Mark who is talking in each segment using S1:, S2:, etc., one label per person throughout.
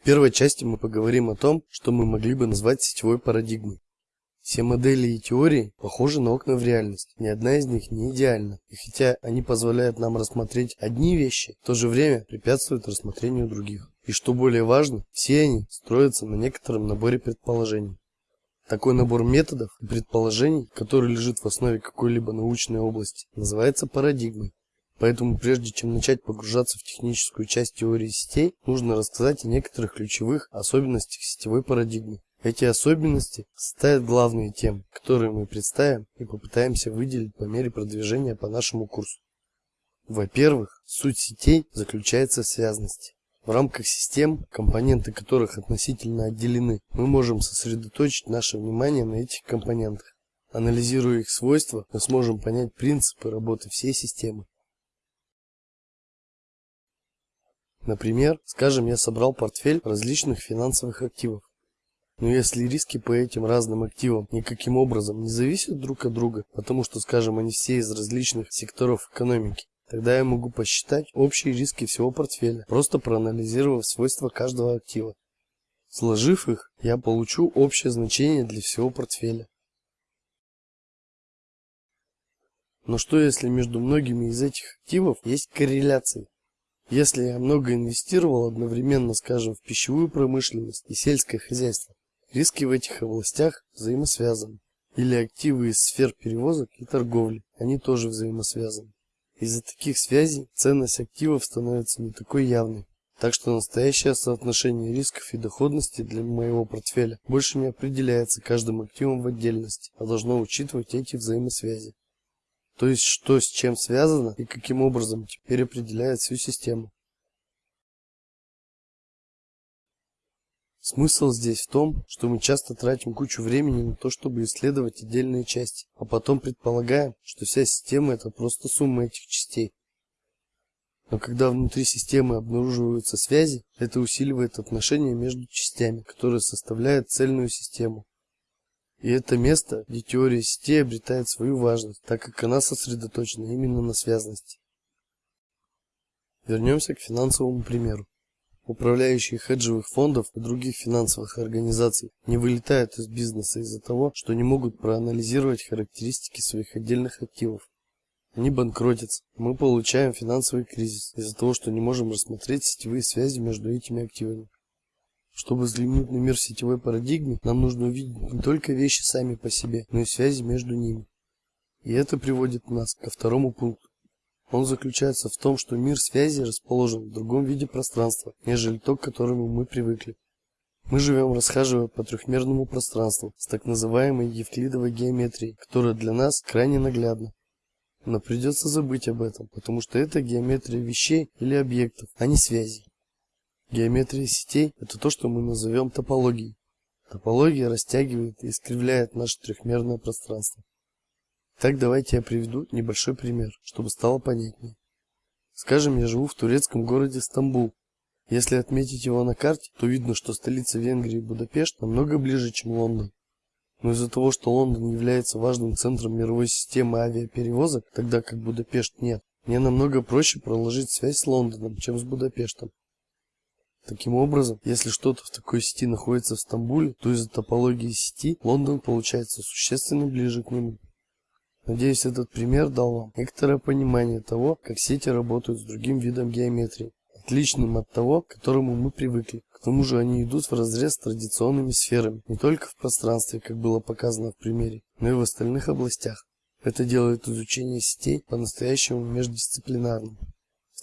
S1: В первой части мы поговорим о том, что мы могли бы назвать сетевой парадигмой. Все модели и теории похожи на окна в реальность. Ни одна из них не идеальна. И хотя они позволяют нам рассмотреть одни вещи, в то же время препятствуют рассмотрению других. И что более важно, все они строятся на некотором наборе предположений. Такой набор методов и предположений, который лежит в основе какой-либо научной области, называется парадигмой. Поэтому прежде чем начать погружаться в техническую часть теории сетей, нужно рассказать о некоторых ключевых особенностях сетевой парадигмы. Эти особенности составят главные темы, которые мы представим и попытаемся выделить по мере продвижения по нашему курсу. Во-первых, суть сетей заключается в связности. В рамках систем, компоненты которых относительно отделены, мы можем сосредоточить наше внимание на этих компонентах. Анализируя их свойства, мы сможем понять принципы работы всей системы. Например, скажем, я собрал портфель различных финансовых активов. Но если риски по этим разным активам никаким образом не зависят друг от друга, потому что, скажем, они все из различных секторов экономики, тогда я могу посчитать общие риски всего портфеля, просто проанализировав свойства каждого актива. Сложив их, я получу общее значение для всего портфеля. Но что если между многими из этих активов есть корреляции? Если я много инвестировал одновременно, скажем, в пищевую промышленность и сельское хозяйство, Риски в этих областях взаимосвязаны. Или активы из сфер перевозок и торговли, они тоже взаимосвязаны. Из-за таких связей ценность активов становится не такой явной. Так что настоящее соотношение рисков и доходности для моего портфеля больше не определяется каждым активом в отдельности, а должно учитывать эти взаимосвязи. То есть что с чем связано и каким образом теперь определяет всю систему. Смысл здесь в том, что мы часто тратим кучу времени на то, чтобы исследовать отдельные части, а потом предполагаем, что вся система это просто сумма этих частей. Но когда внутри системы обнаруживаются связи, это усиливает отношения между частями, которые составляют цельную систему. И это место, где теория сетей обретает свою важность, так как она сосредоточена именно на связности. Вернемся к финансовому примеру. Управляющие хеджевых фондов и других финансовых организаций не вылетают из бизнеса из-за того, что не могут проанализировать характеристики своих отдельных активов. Они банкротятся. Мы получаем финансовый кризис из-за того, что не можем рассмотреть сетевые связи между этими активами. Чтобы взглянуть на мир сетевой парадигме, нам нужно увидеть не только вещи сами по себе, но и связи между ними. И это приводит нас ко второму пункту. Он заключается в том, что мир связи расположен в другом виде пространства, нежели то, к которому мы привыкли. Мы живем, расхаживая по трехмерному пространству с так называемой евклидовой геометрией, которая для нас крайне наглядна. Но придется забыть об этом, потому что это геометрия вещей или объектов, а не связей. Геометрия сетей – это то, что мы назовем топологией. Топология растягивает и искривляет наше трехмерное пространство. Так давайте я приведу небольшой пример, чтобы стало понятнее. Скажем, я живу в турецком городе Стамбул. Если отметить его на карте, то видно, что столица Венгрии Будапешт намного ближе, чем Лондон. Но из-за того, что Лондон является важным центром мировой системы авиаперевозок, тогда как Будапешт нет, мне намного проще проложить связь с Лондоном, чем с Будапештом. Таким образом, если что-то в такой сети находится в Стамбуле, то из-за топологии сети Лондон получается существенно ближе к нему. Надеюсь, этот пример дал вам некоторое понимание того, как сети работают с другим видом геометрии, отличным от того, к которому мы привыкли. К тому же они идут вразрез с традиционными сферами, не только в пространстве, как было показано в примере, но и в остальных областях. Это делает изучение сетей по-настоящему междисциплинарным.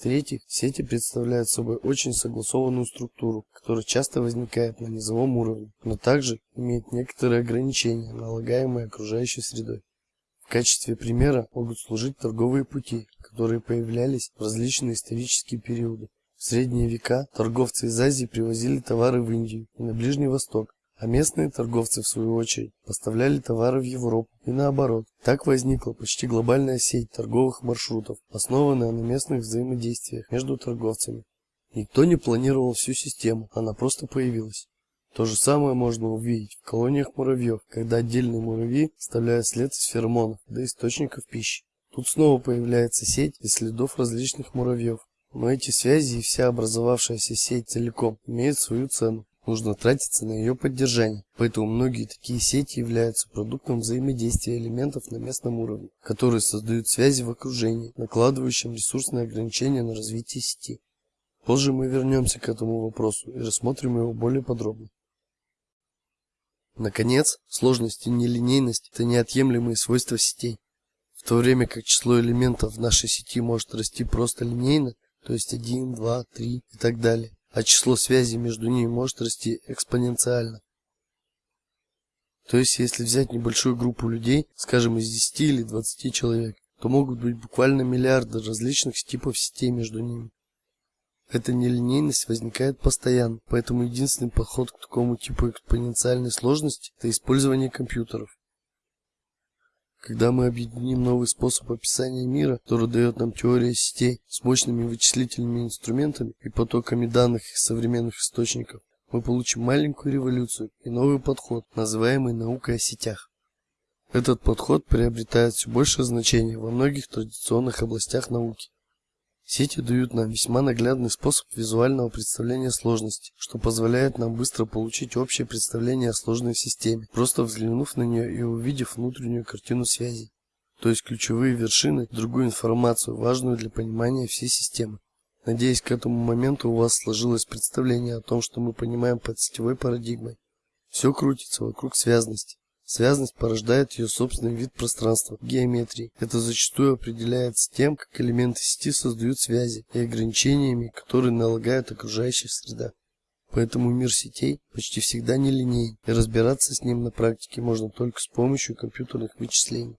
S1: В-третьих, сети представляют собой очень согласованную структуру, которая часто возникает на низовом уровне, но также имеет некоторые ограничения, налагаемые окружающей средой. В качестве примера могут служить торговые пути, которые появлялись в различные исторические периоды. В средние века торговцы из Азии привозили товары в Индию и на Ближний Восток, а местные торговцы в свою очередь поставляли товары в Европу и наоборот. Так возникла почти глобальная сеть торговых маршрутов, основанная на местных взаимодействиях между торговцами. Никто не планировал всю систему, она просто появилась. То же самое можно увидеть в колониях муравьев, когда отдельные муравьи оставляют след из феромонов до источников пищи. Тут снова появляется сеть из следов различных муравьев. Но эти связи и вся образовавшаяся сеть целиком имеют свою цену. Нужно тратиться на ее поддержание. Поэтому многие такие сети являются продуктом взаимодействия элементов на местном уровне, которые создают связи в окружении, накладывающим ресурсные ограничения на развитие сети. Позже мы вернемся к этому вопросу и рассмотрим его более подробно. Наконец, сложность и нелинейность – это неотъемлемые свойства сетей. В то время как число элементов в нашей сети может расти просто линейно, то есть 1, 2, 3 и так далее, а число связей между ними может расти экспоненциально. То есть, если взять небольшую группу людей, скажем, из 10 или 20 человек, то могут быть буквально миллиарды различных типов сетей между ними. Эта нелинейность возникает постоянно, поэтому единственный подход к такому типу экспоненциальной сложности – это использование компьютеров. Когда мы объединим новый способ описания мира, который дает нам теория сетей с мощными вычислительными инструментами и потоками данных из современных источников, мы получим маленькую революцию и новый подход, называемый наукой о сетях. Этот подход приобретает все большее значение во многих традиционных областях науки. Сети дают нам весьма наглядный способ визуального представления сложности, что позволяет нам быстро получить общее представление о сложной системе, просто взглянув на нее и увидев внутреннюю картину связей, то есть ключевые вершины, другую информацию, важную для понимания всей системы. Надеюсь, к этому моменту у вас сложилось представление о том, что мы понимаем под сетевой парадигмой. Все крутится вокруг связности. Связность порождает ее собственный вид пространства – геометрии. Это зачастую определяется тем, как элементы сети создают связи и ограничениями, которые налагает окружающая среда. Поэтому мир сетей почти всегда нелинейен, и разбираться с ним на практике можно только с помощью компьютерных вычислений.